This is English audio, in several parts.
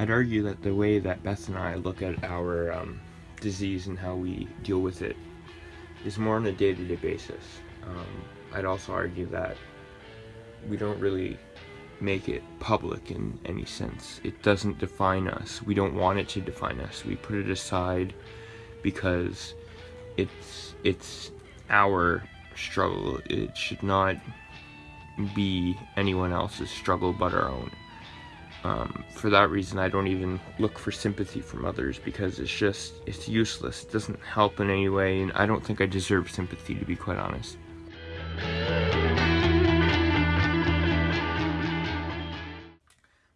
I'd argue that the way that Beth and I look at our um, disease and how we deal with it is more on a day-to-day basis. Um, I'd also argue that we don't really make it public in any sense. It doesn't define us. We don't want it to define us. We put it aside because it's it's our struggle. It should not be anyone else's struggle but our own. Um, for that reason, I don't even look for sympathy from others because it's just, it's useless. It doesn't help in any way, and I don't think I deserve sympathy, to be quite honest.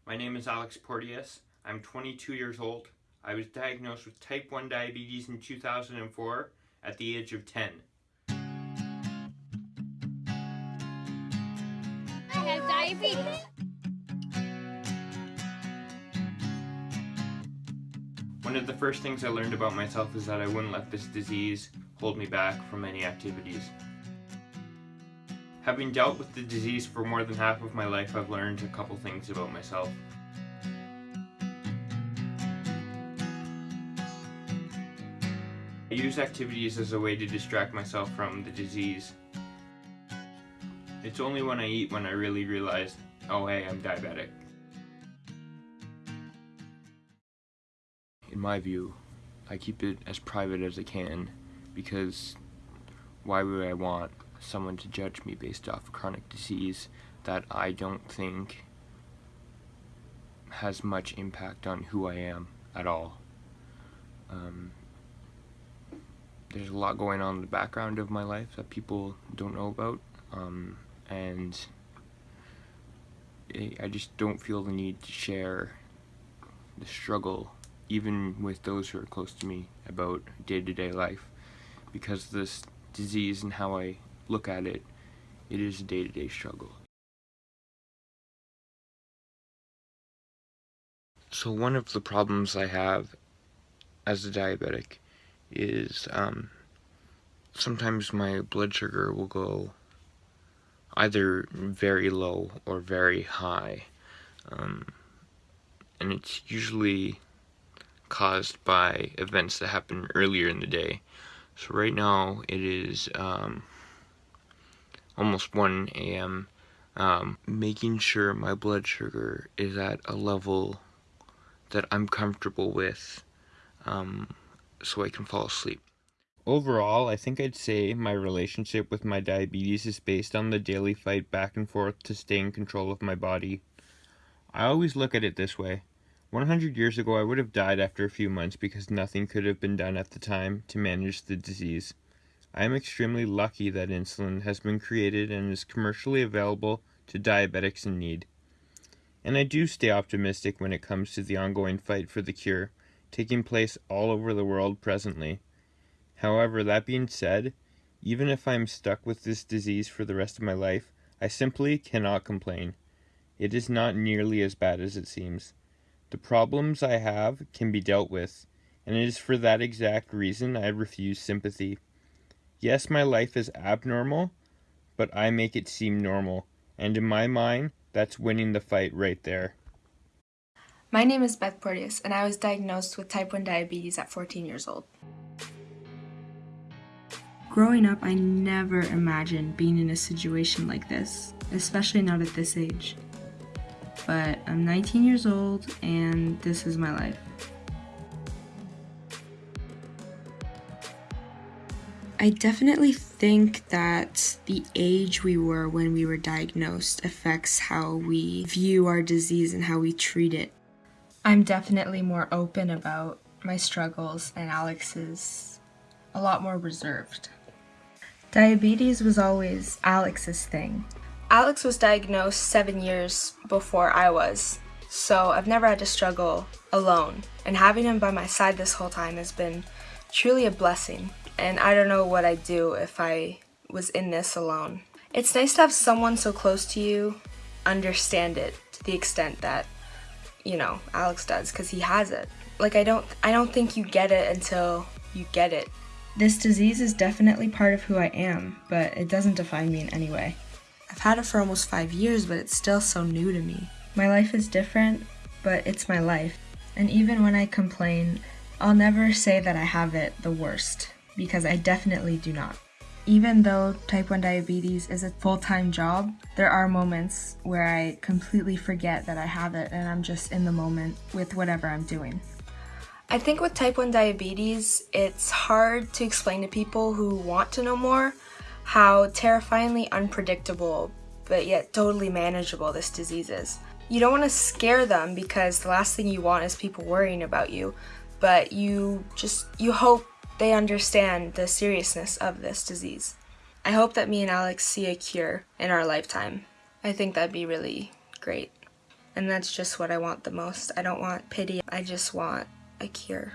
My name is Alex Porteous. I'm 22 years old. I was diagnosed with type 1 diabetes in 2004 at the age of 10. I have diabetes. One of the first things I learned about myself is that I wouldn't let this disease hold me back from any activities. Having dealt with the disease for more than half of my life, I've learned a couple things about myself. I use activities as a way to distract myself from the disease. It's only when I eat when I really realize, oh hey, I'm diabetic. In my view, I keep it as private as I can because why would I want someone to judge me based off a chronic disease that I don't think has much impact on who I am at all. Um, there's a lot going on in the background of my life that people don't know about um, and I just don't feel the need to share the struggle even with those who are close to me about day-to-day -day life because this disease and how I look at it it is a day-to-day -day struggle so one of the problems I have as a diabetic is um, sometimes my blood sugar will go either very low or very high. Um, and it's usually caused by events that happened earlier in the day. So right now it is um, almost 1 a.m. Um, making sure my blood sugar is at a level that I'm comfortable with um, so I can fall asleep. Overall, I think I'd say my relationship with my diabetes is based on the daily fight back and forth to stay in control of my body. I always look at it this way. 100 years ago, I would have died after a few months because nothing could have been done at the time to manage the disease. I am extremely lucky that insulin has been created and is commercially available to diabetics in need. And I do stay optimistic when it comes to the ongoing fight for the cure, taking place all over the world presently. However, that being said, even if I'm stuck with this disease for the rest of my life, I simply cannot complain. It is not nearly as bad as it seems. The problems I have can be dealt with, and it is for that exact reason I refuse sympathy. Yes, my life is abnormal, but I make it seem normal, and in my mind, that's winning the fight right there. My name is Beth Porteous, and I was diagnosed with type 1 diabetes at 14 years old. Growing up, I never imagined being in a situation like this, especially not at this age. But I'm 19 years old and this is my life. I definitely think that the age we were when we were diagnosed affects how we view our disease and how we treat it. I'm definitely more open about my struggles and Alex is a lot more reserved. Diabetes was always Alex's thing. Alex was diagnosed seven years before I was, so I've never had to struggle alone. And having him by my side this whole time has been truly a blessing. And I don't know what I'd do if I was in this alone. It's nice to have someone so close to you understand it to the extent that, you know, Alex does, because he has it. Like, I don't, I don't think you get it until you get it. This disease is definitely part of who I am, but it doesn't define me in any way. I've had it for almost five years, but it's still so new to me. My life is different, but it's my life. And even when I complain, I'll never say that I have it the worst, because I definitely do not. Even though type 1 diabetes is a full time job, there are moments where I completely forget that I have it and I'm just in the moment with whatever I'm doing. I think with type 1 diabetes, it's hard to explain to people who want to know more how terrifyingly unpredictable but yet totally manageable this disease is. You don't want to scare them because the last thing you want is people worrying about you, but you just you hope they understand the seriousness of this disease. I hope that me and Alex see a cure in our lifetime. I think that'd be really great. And that's just what I want the most. I don't want pity, I just want a cure.